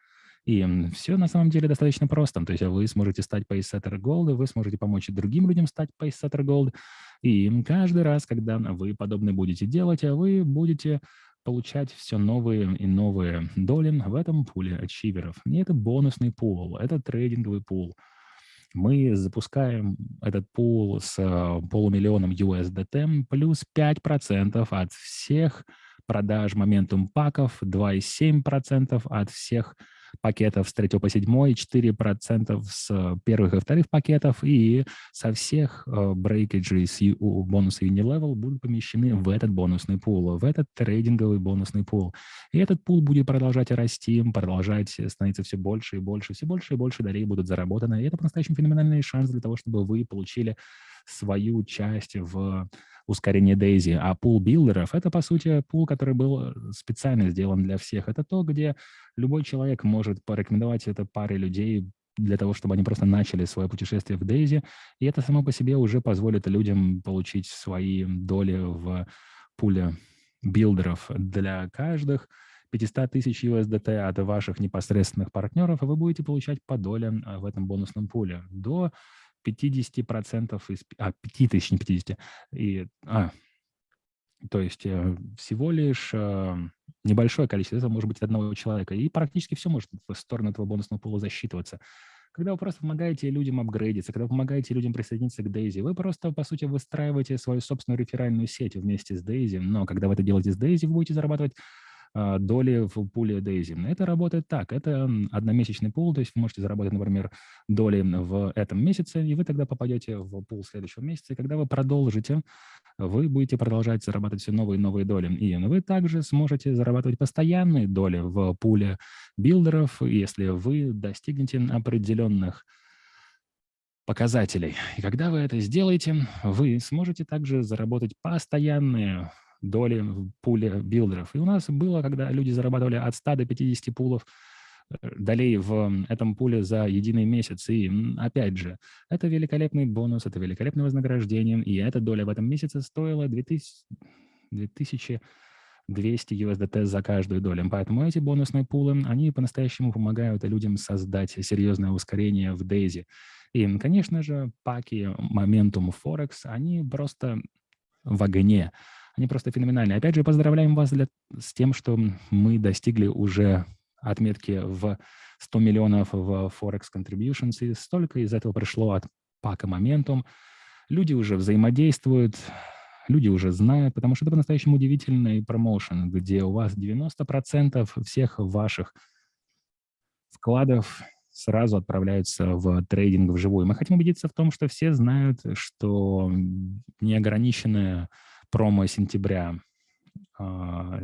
И все на самом деле достаточно просто. То есть вы сможете стать Pacesetter Gold, вы сможете помочь другим людям стать Pacesetter Gold. И каждый раз, когда вы подобное будете делать, вы будете получать все новые и новые доли в этом пуле ачиверов. И это бонусный пул, это трейдинговый пул. Мы запускаем этот пул с э, полумиллионом USDT плюс 5% от всех продаж моментум паков, 2,7% от всех пакетов с 3 по 7, 4% с первых и вторых пакетов, и со всех брейкеджей с бонуса Unilevel будут помещены в этот бонусный пул, в этот трейдинговый бонусный пул. И этот пул будет продолжать расти, продолжать становиться все больше и больше, все больше и больше долей будут заработаны. И это по-настоящему феноменальный шанс для того, чтобы вы получили свою часть в ускорение Daisy. А пул билдеров — это, по сути, пул, который был э, специально сделан для всех. Это то, где любой человек может порекомендовать это паре людей для того, чтобы они просто начали свое путешествие в Daisy. И это само по себе уже позволит людям получить свои доли в пуле билдеров для каждых. 500 тысяч USDT от ваших непосредственных партнеров, и вы будете получать по долям э, в этом бонусном пуле. До 50% из... А, 5 тысяч, не 50. И, а, то есть э, всего лишь э, небольшое количество, это может быть одного человека, и практически все может в сторону этого бонусного пула засчитываться. Когда вы просто помогаете людям апгрейдиться, когда вы помогаете людям присоединиться к Дейзи, вы просто, по сути, выстраиваете свою собственную реферальную сеть вместе с Дейзи, но когда вы это делаете с Дейзи, вы будете зарабатывать доли в пуле Daisy. Это работает так. Это одномесячный пул, то есть вы можете заработать, например, доли в этом месяце, и вы тогда попадете в пул следующего месяца. И когда вы продолжите, вы будете продолжать зарабатывать все новые и новые доли. И вы также сможете зарабатывать постоянные доли в пуле билдеров, если вы достигнете определенных показателей. И когда вы это сделаете, вы сможете также заработать постоянные доли в пуле билдеров. И у нас было, когда люди зарабатывали от 100 до 50 пулов э, долей в этом пуле за единый месяц. И опять же, это великолепный бонус, это великолепное вознаграждение, и эта доля в этом месяце стоила 2000, 2200 USDT за каждую долю. Поэтому эти бонусные пулы, они по-настоящему помогают людям создать серьезное ускорение в Дейзи. И, конечно же, паки Momentum Forex, они просто в огне они просто феноменальные. Опять же, поздравляем вас для, с тем, что мы достигли уже отметки в 100 миллионов в Forex Contributions, и столько из этого пришло от пака Momentum. Люди уже взаимодействуют, люди уже знают, потому что это по-настоящему удивительный промоушен, где у вас 90% всех ваших вкладов сразу отправляются в трейдинг вживую. Мы хотим убедиться в том, что все знают, что неограниченная промо сентября э,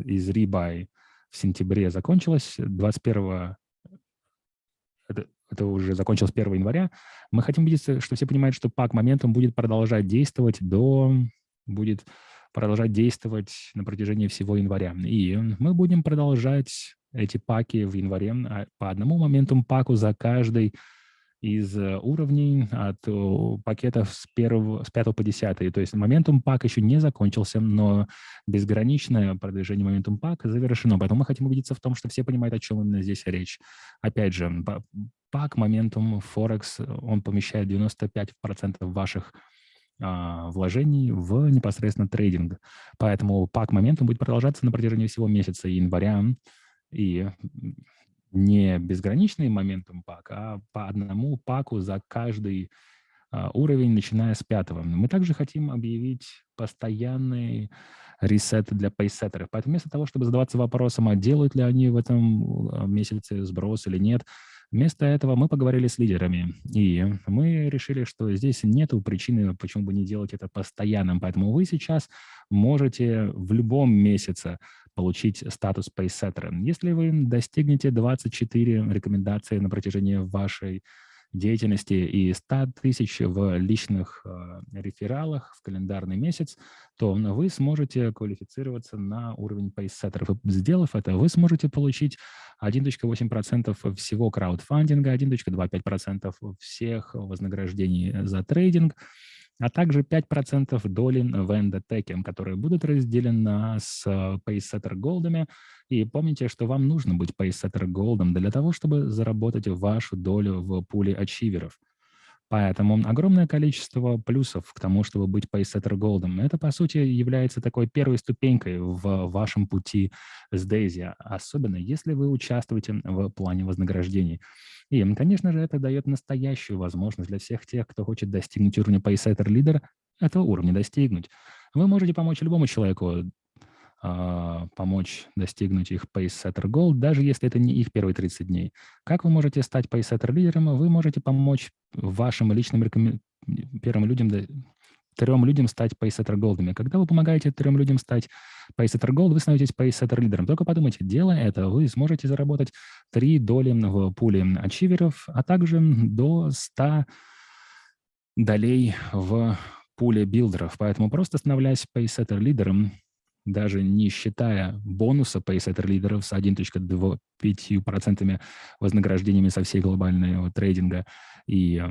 из Rebuy в сентябре закончилась 21 это, это уже закончилось 1 января. Мы хотим убедиться, что все понимают, что пак моментом будет продолжать действовать до будет продолжать действовать на протяжении всего января. И мы будем продолжать эти паки в январе а, по одному моменту паку за каждый из э, уровней от пакетов с, первого, с 5 по 10. То есть моментум пак еще не закончился, но безграничное продвижение моментум пак завершено. Поэтому мы хотим убедиться в том, что все понимают, о чем именно здесь речь. Опять же, пак моментум Форекс, он помещает 95% ваших а, вложений в непосредственно трейдинг. Поэтому пак моментум будет продолжаться на протяжении всего месяца января. И не безграничный моментум пак, а по одному паку за каждый а, уровень, начиная с пятого. Мы также хотим объявить постоянный ресет для пейсеттеров. Поэтому вместо того, чтобы задаваться вопросом, а делают ли они в этом а, месяце сброс или нет, Вместо этого мы поговорили с лидерами, и мы решили, что здесь нет причины, почему бы не делать это постоянным. Поэтому вы сейчас можете в любом месяце получить статус пейсеттера. Если вы достигнете 24 рекомендации на протяжении вашей деятельности и 100 тысяч в личных э, рефералах в календарный месяц, то вы сможете квалифицироваться на уровень пейсеттеров. Сделав это, вы сможете получить 1.8% всего краудфандинга, 1.25% всех вознаграждений за трейдинг, а также 5% доли в эндотеке, которые будут разделены с PaySetter голдами. И помните, что вам нужно быть PaySetter голдом для того, чтобы заработать вашу долю в пуле ачиверов. Поэтому огромное количество плюсов к тому, чтобы быть PaySetter Gold. Это, по сути, является такой первой ступенькой в вашем пути с Daisy, особенно если вы участвуете в плане вознаграждений. И, конечно же, это дает настоящую возможность для всех тех, кто хочет достигнуть уровня PaySetter Leader, этого уровня достигнуть. Вы можете помочь любому человеку помочь достигнуть их PaySetter Goal, даже если это не их первые 30 дней. Как вы можете стать PaySetter лидером? Вы можете помочь вашим личным рекомен... первым людям трем людям стать пейсеттер голдами. Когда вы помогаете трем людям стать пейсеттер голд, вы становитесь пейсеттер лидером. Только подумайте, делая это, вы сможете заработать 3 доли в пуле ачиверов, а также до 100 долей в пуле билдеров. Поэтому просто становляясь пейсеттер лидером, даже не считая бонуса PaySetter лидеров с 1.25% вознаграждениями со всей глобального трейдинга. И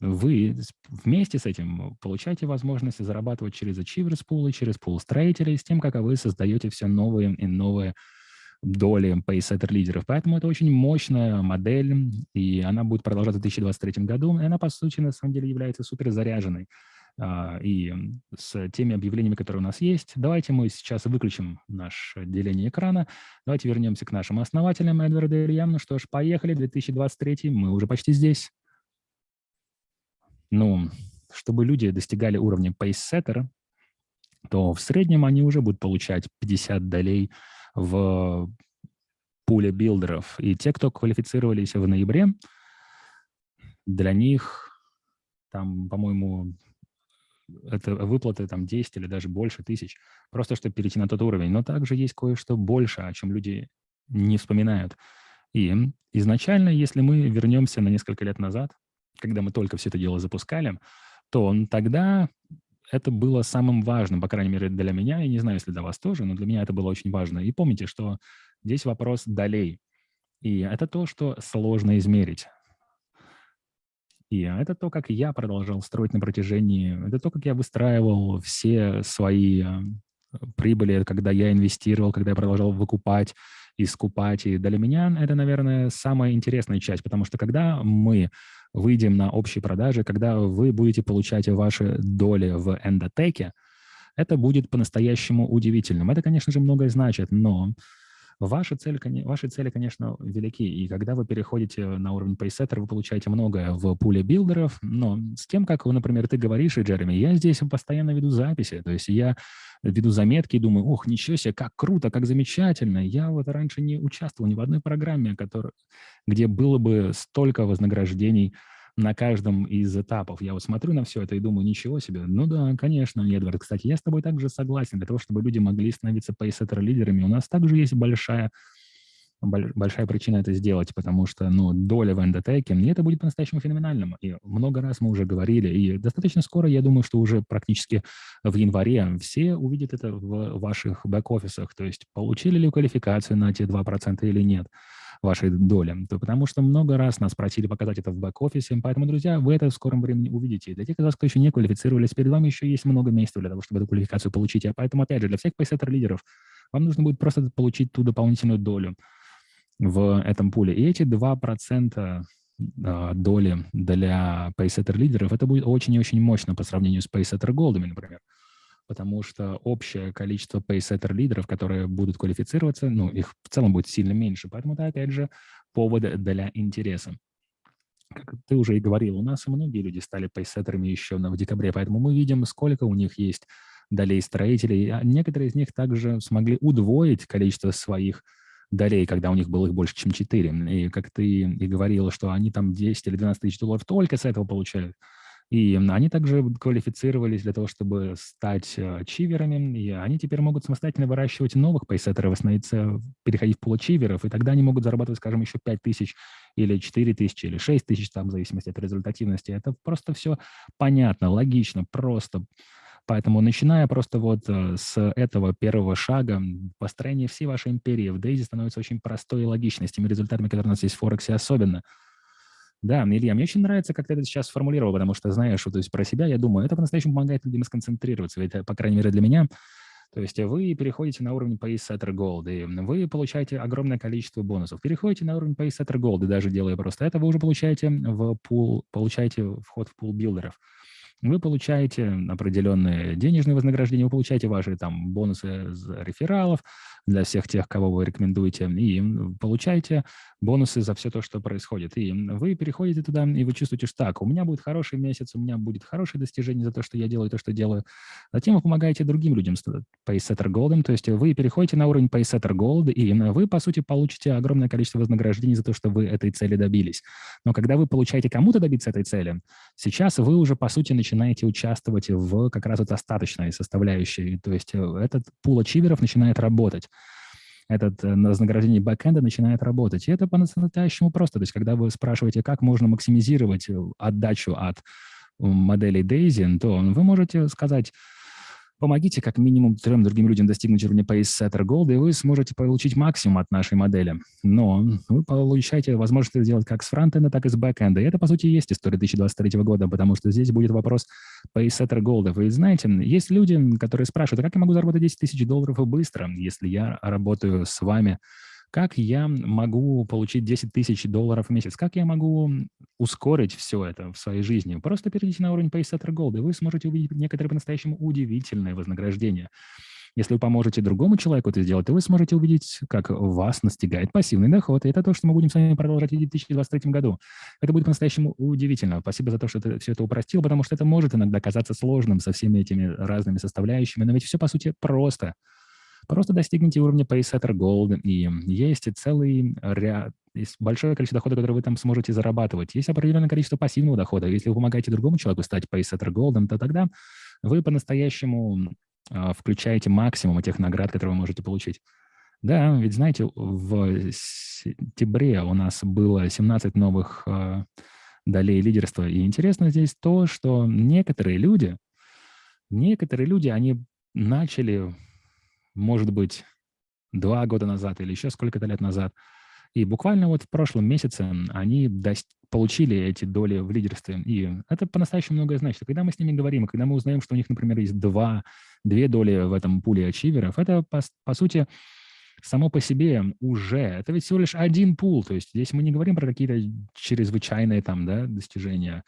вы вместе с этим получаете возможность зарабатывать через Achievers Pool и через пул строителей с тем, как вы создаете все новые и новые доли PaySetter лидеров. Поэтому это очень мощная модель, и она будет продолжаться в 2023 году. И она, по сути, на самом деле является супер заряженной. А, и с теми объявлениями, которые у нас есть. Давайте мы сейчас выключим наше деление экрана. Давайте вернемся к нашим основателям Эдварду Ильям. Ну что ж, поехали, 2023, мы уже почти здесь. Ну, чтобы люди достигали уровня пейсеттера, то в среднем они уже будут получать 50 долей в пуле билдеров. И те, кто квалифицировались в ноябре, для них там, по-моему, это выплаты там 10 или даже больше тысяч, просто чтобы перейти на тот уровень. Но также есть кое-что больше, о чем люди не вспоминают. И изначально, если мы вернемся на несколько лет назад, когда мы только все это дело запускали, то тогда это было самым важным, по крайней мере, для меня, и не знаю, если для вас тоже, но для меня это было очень важно. И помните, что здесь вопрос долей. И это то, что сложно измерить. И это то, как я продолжал строить на протяжении, это то, как я выстраивал все свои э, прибыли, когда я инвестировал, когда я продолжал выкупать и скупать. И для меня это, наверное, самая интересная часть, потому что когда мы выйдем на общие продажи, когда вы будете получать ваши доли в эндотеке, это будет по-настоящему удивительным. Это, конечно же, многое значит, но Ваши цели, ваши цели, конечно, велики, и когда вы переходите на уровень пейсеттера, вы получаете многое в пуле билдеров, но с тем, как, например, ты говоришь, Джереми, я здесь постоянно веду записи, то есть я веду заметки и думаю, ох, ничего себе, как круто, как замечательно. Я вот раньше не участвовал ни в одной программе, который, где было бы столько вознаграждений на каждом из этапов. Я вот смотрю на все это и думаю, ничего себе. Ну да, конечно, Эдвард. Кстати, я с тобой также согласен. Для того, чтобы люди могли становиться пейсеттер-лидерами, у нас также есть большая большая причина это сделать, потому что ну, доля в эндотеке, и это будет по-настоящему феноменальным. И много раз мы уже говорили, и достаточно скоро, я думаю, что уже практически в январе все увидят это в ваших бэк-офисах, то есть получили ли квалификацию на эти 2% или нет вашей доли, то потому что много раз нас просили показать это в бэк-офисе, поэтому, друзья, вы это в скором времени увидите. Для тех из вас, кто еще не квалифицировались, перед вами еще есть много месяцев для того, чтобы эту квалификацию получить. А поэтому, опять же, для всех пейсеттер-лидеров вам нужно будет просто получить ту дополнительную долю в этом пуле. И эти 2% а, доли для пейсеттер-лидеров, это будет очень и очень мощно по сравнению с пейсеттер-голдами, например потому что общее количество пейсеттер-лидеров, которые будут квалифицироваться, ну, их в целом будет сильно меньше. Поэтому это, опять же, повод для интереса. Как ты уже и говорил, у нас многие люди стали пейсеттерами еще в декабре, поэтому мы видим, сколько у них есть долей строителей. А некоторые из них также смогли удвоить количество своих долей, когда у них было их больше, чем 4. И как ты и говорил, что они там 10 или 12 тысяч долларов только с этого получают. И они также квалифицировались для того, чтобы стать э, чиверами, и они теперь могут самостоятельно выращивать новых пейсеттеров, становиться, переходить в получиверов, и тогда они могут зарабатывать, скажем, еще 5 тысяч или 4 тысячи, или 6 тысяч, там, в зависимости от результативности. Это просто все понятно, логично, просто. Поэтому начиная просто вот э, с этого первого шага, построение всей вашей империи в Дейзи становится очень простой и логичной, с теми результатами, которые у нас есть в Форексе особенно – да, Илья, мне очень нравится, как ты это сейчас сформулировал, потому что, знаешь, вот, то есть про себя я думаю, это по-настоящему помогает людям сконцентрироваться, ведь, по крайней мере, для меня, то есть вы переходите на уровень PaySetter Gold, и вы получаете огромное количество бонусов. Переходите на уровень PaySetter Gold, и даже делая просто это, вы уже получаете в пул, получаете вход в пул билдеров вы получаете определенные денежные вознаграждения, вы получаете ваши там бонусы из рефералов для всех тех, кого вы рекомендуете, и получаете бонусы за все то, что происходит. И вы переходите туда, и вы чувствуете, что так, у меня будет хороший месяц, у меня будет хорошее достижение за то, что я делаю, то, что делаю. Затем вы помогаете другим людям PaySetter Gold, то есть вы переходите на уровень PaySetter Gold, и вы, по сути, получите огромное количество вознаграждений за то, что вы этой цели добились. Но когда вы получаете кому-то добиться этой цели, сейчас вы уже, по сути, начинаете участвовать в как раз вот остаточной составляющей, то есть э, этот пул ачиверов начинает работать этот э, вознаграждение бэкэнда начинает работать. И это по-настоящему просто. То есть когда вы спрашиваете, как можно максимизировать э, отдачу от модели Daisy, то вы можете сказать, Помогите как минимум трем другим людям достигнуть уровня PaceSetter Gold, и вы сможете получить максимум от нашей модели. Но вы получаете возможность это сделать как с фронтенда, так и с бэкенда. И это, по сути, есть история 2023 года, потому что здесь будет вопрос PaceSetter Gold. Вы знаете, есть люди, которые спрашивают, а как я могу заработать 10 тысяч долларов быстро, если я работаю с вами как я могу получить 10 тысяч долларов в месяц? Как я могу ускорить все это в своей жизни? Просто перейдите на уровень PaySetter Gold, и вы сможете увидеть некоторые по-настоящему удивительные вознаграждения. Если вы поможете другому человеку это сделать, то вы сможете увидеть, как вас настигает пассивный доход. И это то, что мы будем с вами продолжать в 2023 году. Это будет по-настоящему удивительно. Спасибо за то, что ты все это упростил, потому что это может иногда казаться сложным со всеми этими разными составляющими, но ведь все, по сути, просто. Просто достигните уровня PaySetter Gold, и есть целый ряд, есть большое количество дохода, которое вы там сможете зарабатывать. Есть определенное количество пассивного дохода. Если вы помогаете другому человеку стать PaySetter Gold, то тогда вы по-настоящему э, включаете максимум тех наград, которые вы можете получить. Да, ведь знаете, в сентябре у нас было 17 новых э, долей лидерства. И интересно здесь то, что некоторые люди, некоторые люди, они начали может быть, два года назад или еще сколько-то лет назад. И буквально вот в прошлом месяце они получили эти доли в лидерстве. И это по-настоящему многое значит. Когда мы с ними говорим, когда мы узнаем, что у них, например, есть два, две доли в этом пуле ачиверов, это, по, по сути, само по себе уже, это ведь всего лишь один пул. То есть здесь мы не говорим про какие-то чрезвычайные там, да, достижения,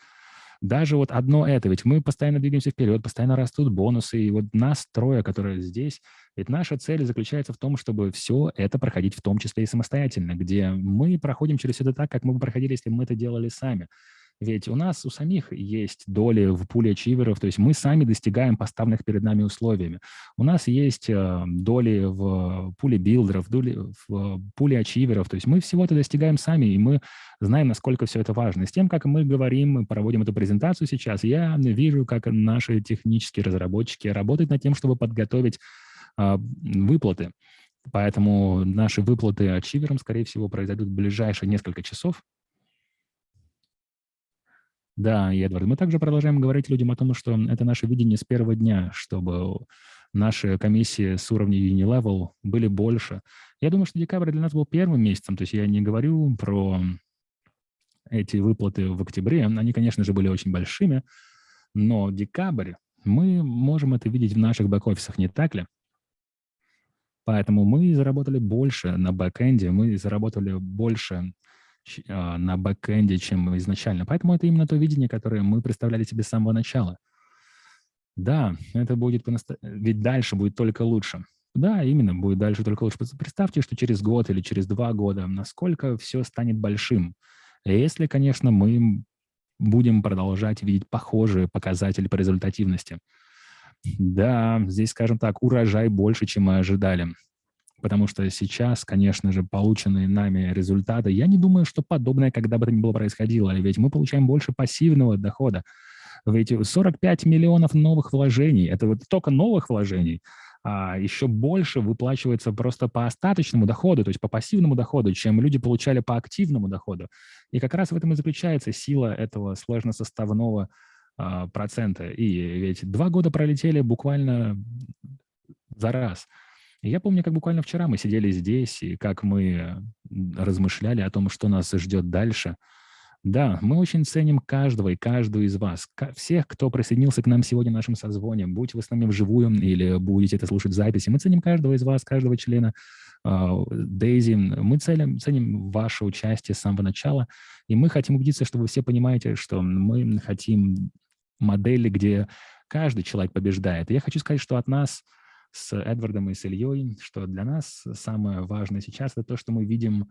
Даже вот одно это, ведь мы постоянно двигаемся вперед, постоянно растут бонусы, и вот нас трое, которые здесь, ведь наша цель заключается в том, чтобы все это проходить в том числе и самостоятельно, где мы проходим через это так, как мы бы проходили, если бы мы это делали сами. Ведь у нас у самих есть доли в пуле ачиверов, то есть мы сами достигаем поставленных перед нами условиями. У нас есть э, доли в пуле билдеров, доли в пуле ачиверов, то есть мы всего это достигаем сами, и мы знаем, насколько все это важно. с тем, как мы говорим, мы проводим эту презентацию сейчас, я вижу, как наши технические разработчики работают над тем, чтобы подготовить а, выплаты. Поэтому наши выплаты ачиверам, скорее всего, произойдут в ближайшие несколько часов. Да, и Эдвард, мы также продолжаем говорить людям о том, что это наше видение с первого дня, чтобы наши комиссии с уровня Unilevel были больше. Я думаю, что декабрь для нас был первым месяцем, то есть я не говорю про эти выплаты в октябре, они, конечно же, были очень большими, но декабрь, мы можем это видеть в наших бэк-офисах, не так ли? Поэтому мы заработали больше на бэкэнде, мы заработали больше на бэкэнде, чем изначально. Поэтому это именно то видение, которое мы представляли себе с самого начала. Да, это будет, ведь дальше будет только лучше. Да, именно, будет дальше только лучше. Представьте, что через год или через два года, насколько все станет большим. Если, конечно, мы будем продолжать видеть похожие показатели по результативности. Да, здесь, скажем так, урожай больше, чем мы ожидали потому что сейчас, конечно же, полученные нами результаты, я не думаю, что подобное когда бы то ни было происходило, ведь мы получаем больше пассивного дохода. Ведь 45 миллионов новых вложений, это вот только новых вложений, а еще больше выплачивается просто по остаточному доходу, то есть по пассивному доходу, чем люди получали по активному доходу. И как раз в этом и заключается сила этого сложносоставного а, процента. И ведь два года пролетели буквально за раз – я помню, как буквально вчера мы сидели здесь, и как мы размышляли о том, что нас ждет дальше. Да, мы очень ценим каждого и каждую из вас, всех, кто присоединился к нам сегодня в нашем созвоне, будь вы с нами вживую или будете это слушать в записи. Мы ценим каждого из вас, каждого члена Дейзи. Мы ценим, ценим ваше участие с самого начала, и мы хотим убедиться, что вы все понимаете, что мы хотим модели, где каждый человек побеждает. И я хочу сказать, что от нас – с Эдвардом и с Ильей, что для нас самое важное сейчас – это то, что мы видим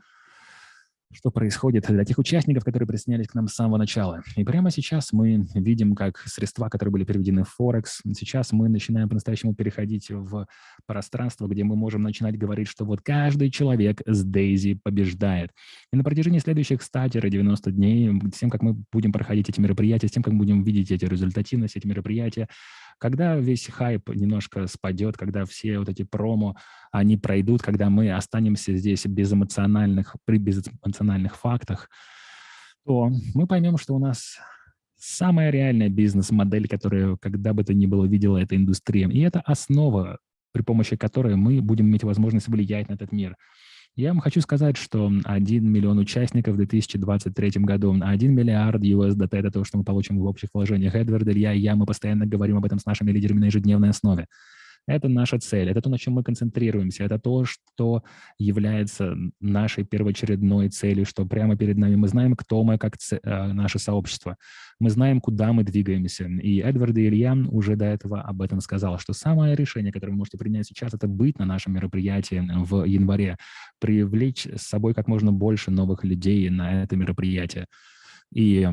что происходит для тех участников, которые присоединялись к нам с самого начала. И прямо сейчас мы видим, как средства, которые были переведены в Форекс, сейчас мы начинаем по-настоящему переходить в пространство, где мы можем начинать говорить, что вот каждый человек с Дейзи побеждает. И на протяжении следующих 100-90 дней, с тем, как мы будем проходить эти мероприятия, с тем, как мы будем видеть эти результативность, эти мероприятия, когда весь хайп немножко спадет, когда все вот эти промо, они пройдут, когда мы останемся здесь без эмоциональных, при безэмоциональных фактах, то мы поймем, что у нас самая реальная бизнес-модель, которую когда бы то ни было видела эта индустрия. И это основа, при помощи которой мы будем иметь возможность влиять на этот мир. Я вам хочу сказать, что 1 миллион участников в 2023 году, 1 миллиард USDT – это то, что мы получим в общих вложениях. Эдвард, Илья и я, мы постоянно говорим об этом с нашими лидерами на ежедневной основе. Это наша цель, это то, на чем мы концентрируемся, это то, что является нашей первоочередной целью, что прямо перед нами мы знаем, кто мы, как э, наше сообщество. Мы знаем, куда мы двигаемся. И Эдвард и Илья уже до этого об этом сказал, что самое решение, которое вы можете принять сейчас, это быть на нашем мероприятии в январе, привлечь с собой как можно больше новых людей на это мероприятие. И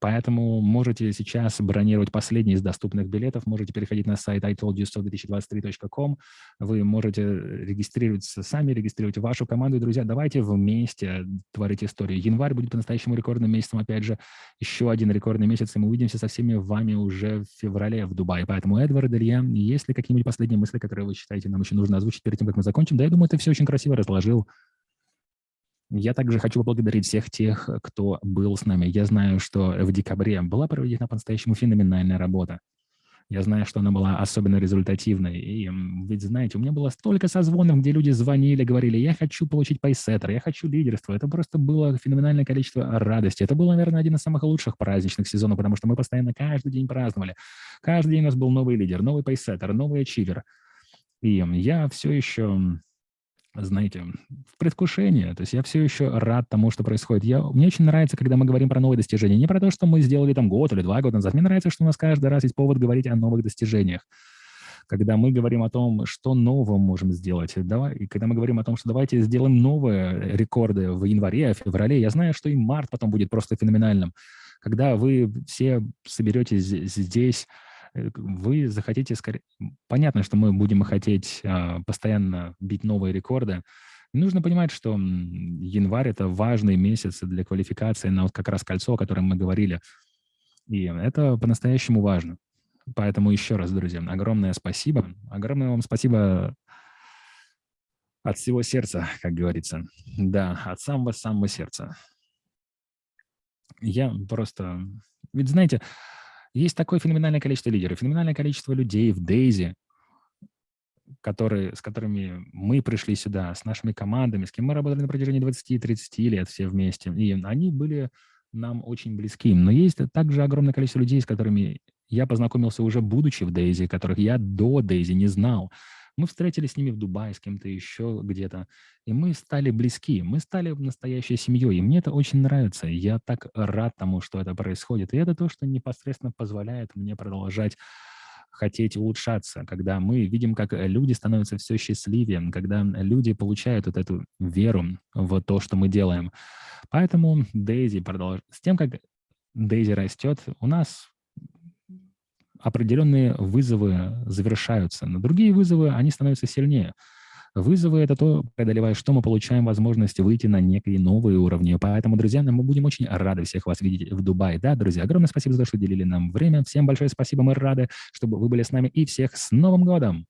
поэтому можете сейчас бронировать последний из доступных билетов, можете переходить на сайт itoldyousO2023.com, вы можете регистрироваться сами, регистрировать вашу команду. И, друзья, давайте вместе творить историю. Январь будет по-настоящему рекордным месяцем, опять же, еще один рекордный месяц, и мы увидимся со всеми вами уже в феврале в Дубае. Поэтому, Эдвард, Илья, есть ли какие-нибудь последние мысли, которые вы считаете нам еще нужно озвучить перед тем, как мы закончим? Да, я думаю, ты все очень красиво разложил. Я также хочу поблагодарить всех тех, кто был с нами. Я знаю, что в декабре была проведена по-настоящему феноменальная работа. Я знаю, что она была особенно результативной. И ведь, знаете, у меня было столько созвонов, где люди звонили, говорили, я хочу получить пайсеттер, я хочу лидерство. Это просто было феноменальное количество радости. Это был, наверное, один из самых лучших праздничных сезонов, потому что мы постоянно каждый день праздновали. Каждый день у нас был новый лидер, новый пайсеттер, новый ачивер. И я все еще знаете, в предвкушении. То есть я все еще рад тому, что происходит. Я, мне очень нравится, когда мы говорим про новые достижения. Не про то, что мы сделали там год или два года назад. Мне нравится, что у нас каждый раз есть повод говорить о новых достижениях. Когда мы говорим о том, что нового можем сделать, давай, и когда мы говорим о том, что давайте сделаем новые рекорды в январе, в феврале, я знаю, что и март потом будет просто феноменальным. Когда вы все соберетесь здесь, вы захотите скорее... Понятно, что мы будем хотеть а, постоянно бить новые рекорды. нужно понимать, что январь – это важный месяц для квалификации на вот как раз кольцо, о котором мы говорили. И это по-настоящему важно. Поэтому еще раз, друзья, огромное спасибо. Огромное вам спасибо от всего сердца, как говорится. Да, от самого-самого сердца. Я просто... Ведь знаете, есть такое феноменальное количество лидеров, феноменальное количество людей в Дейзи, которые, с которыми мы пришли сюда, с нашими командами, с кем мы работали на протяжении 20-30 лет все вместе. И они были нам очень близки. Но есть также огромное количество людей, с которыми я познакомился уже будучи в Дейзи, которых я до Дейзи не знал. Мы встретились с ними в Дубае, с кем-то еще где-то, и мы стали близки, мы стали настоящей семьей, и мне это очень нравится. Я так рад тому, что это происходит, и это то, что непосредственно позволяет мне продолжать хотеть улучшаться, когда мы видим, как люди становятся все счастливее, когда люди получают вот эту веру в то, что мы делаем. Поэтому Дейзи продолжает. С тем, как Дейзи растет, у нас определенные вызовы завершаются, но другие вызовы, они становятся сильнее. Вызовы — это то, преодолевая что мы получаем возможность выйти на некие новые уровни. Поэтому, друзья, мы будем очень рады всех вас видеть в Дубае. Да, друзья, огромное спасибо за то, что уделили нам время. Всем большое спасибо, мы рады, чтобы вы были с нами. И всех с Новым годом!